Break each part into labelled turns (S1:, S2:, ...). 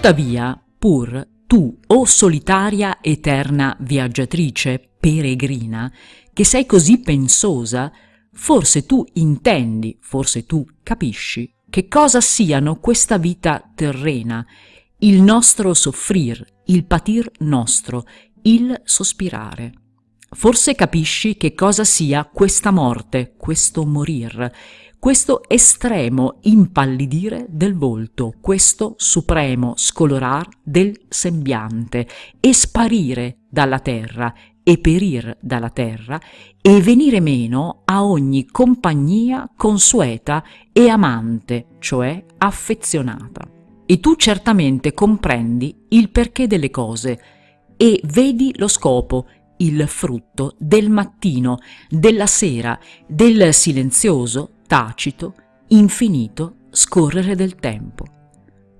S1: Tuttavia, pur tu, o solitaria eterna viaggiatrice, peregrina, che sei così pensosa, forse tu intendi, forse tu capisci che cosa siano questa vita terrena, il nostro soffrir, il patir nostro, il sospirare. Forse capisci che cosa sia questa morte, questo morir, questo estremo impallidire del volto, questo supremo scolorar del sembiante, e sparire dalla terra, e perir dalla terra, e venire meno a ogni compagnia consueta e amante, cioè affezionata. E tu certamente comprendi il perché delle cose, e vedi lo scopo, il frutto del mattino, della sera, del silenzioso, tacito, infinito scorrere del tempo.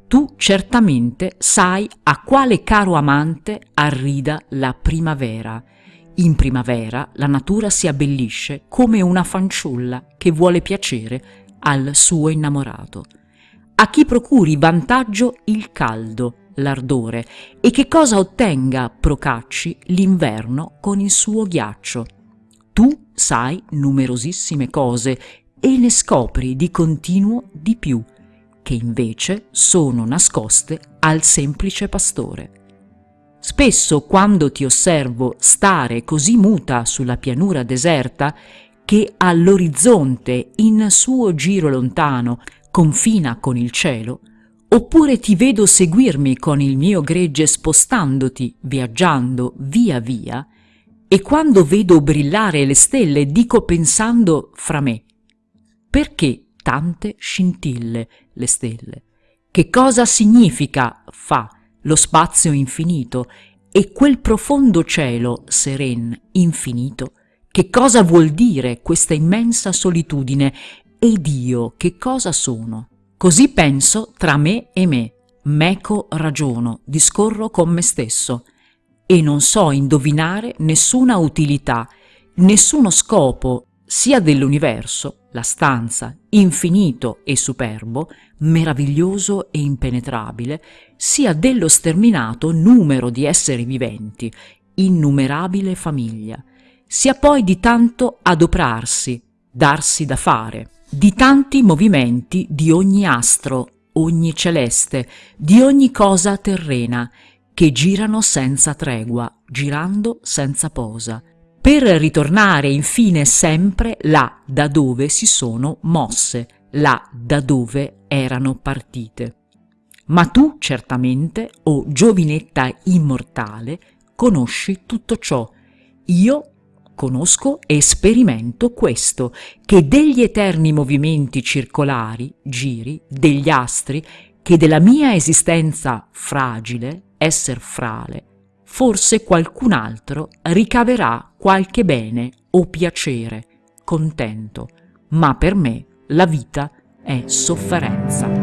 S1: Tu certamente sai a quale caro amante arrida la primavera. In primavera la natura si abbellisce come una fanciulla che vuole piacere al suo innamorato. A chi procuri vantaggio il caldo, l'ardore, e che cosa ottenga procacci l'inverno con il suo ghiaccio. Tu sai numerosissime cose e ne scopri di continuo di più, che invece sono nascoste al semplice pastore. Spesso quando ti osservo stare così muta sulla pianura deserta, che all'orizzonte in suo giro lontano confina con il cielo, oppure ti vedo seguirmi con il mio gregge spostandoti, viaggiando via via, e quando vedo brillare le stelle dico pensando fra me, perché tante scintille le stelle? Che cosa significa, fa, lo spazio infinito e quel profondo cielo seren, infinito? Che cosa vuol dire questa immensa solitudine? Ed io che cosa sono? Così penso tra me e me, meco ragiono, discorro con me stesso e non so indovinare nessuna utilità, nessuno scopo sia dell'universo, la stanza, infinito e superbo, meraviglioso e impenetrabile, sia dello sterminato numero di esseri viventi, innumerabile famiglia, sia poi di tanto adoprarsi, darsi da fare, di tanti movimenti di ogni astro, ogni celeste, di ogni cosa terrena, che girano senza tregua, girando senza posa, per ritornare infine sempre là da dove si sono mosse, là da dove erano partite. Ma tu certamente, o giovinetta immortale, conosci tutto ciò. Io conosco e sperimento questo, che degli eterni movimenti circolari, giri, degli astri, che della mia esistenza fragile, esser frale, forse qualcun altro ricaverà qualche bene o piacere, contento, ma per me la vita è sofferenza.